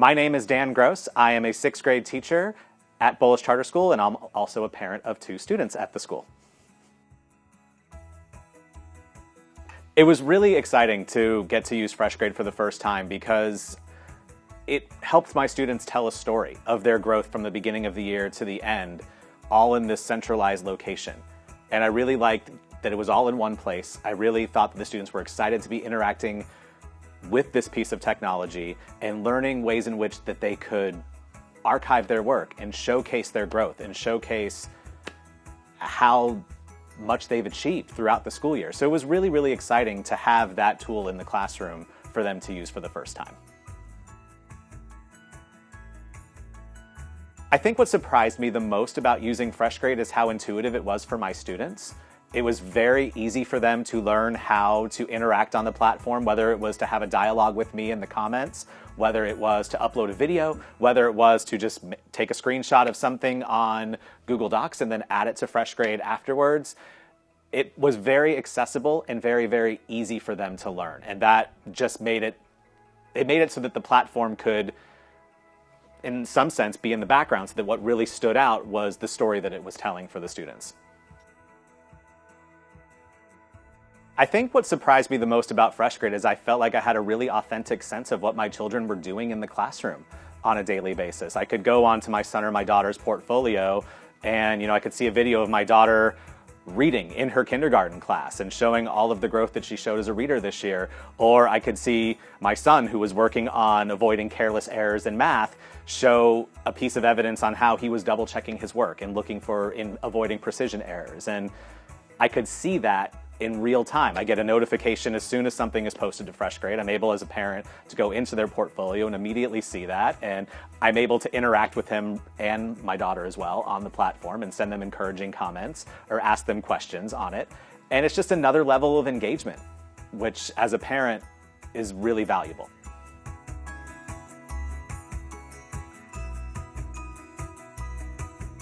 My name is Dan Gross. I am a sixth grade teacher at Bullis Charter School, and I'm also a parent of two students at the school. It was really exciting to get to use FreshGrade for the first time because it helped my students tell a story of their growth from the beginning of the year to the end, all in this centralized location. And I really liked that it was all in one place. I really thought that the students were excited to be interacting with this piece of technology and learning ways in which that they could archive their work and showcase their growth and showcase how much they've achieved throughout the school year. So it was really, really exciting to have that tool in the classroom for them to use for the first time. I think what surprised me the most about using FreshGrade is how intuitive it was for my students. It was very easy for them to learn how to interact on the platform, whether it was to have a dialogue with me in the comments, whether it was to upload a video, whether it was to just take a screenshot of something on Google Docs and then add it to FreshGrade afterwards. It was very accessible and very, very easy for them to learn. And that just made it, it made it so that the platform could in some sense be in the background so that what really stood out was the story that it was telling for the students. I think what surprised me the most about FreshGrade is I felt like I had a really authentic sense of what my children were doing in the classroom on a daily basis. I could go onto my son or my daughter's portfolio and you know I could see a video of my daughter reading in her kindergarten class and showing all of the growth that she showed as a reader this year. Or I could see my son who was working on avoiding careless errors in math show a piece of evidence on how he was double checking his work and looking for in avoiding precision errors. And I could see that in real time. I get a notification as soon as something is posted to FreshGrade. I'm able as a parent to go into their portfolio and immediately see that. And I'm able to interact with him and my daughter as well on the platform and send them encouraging comments or ask them questions on it. And it's just another level of engagement, which as a parent is really valuable.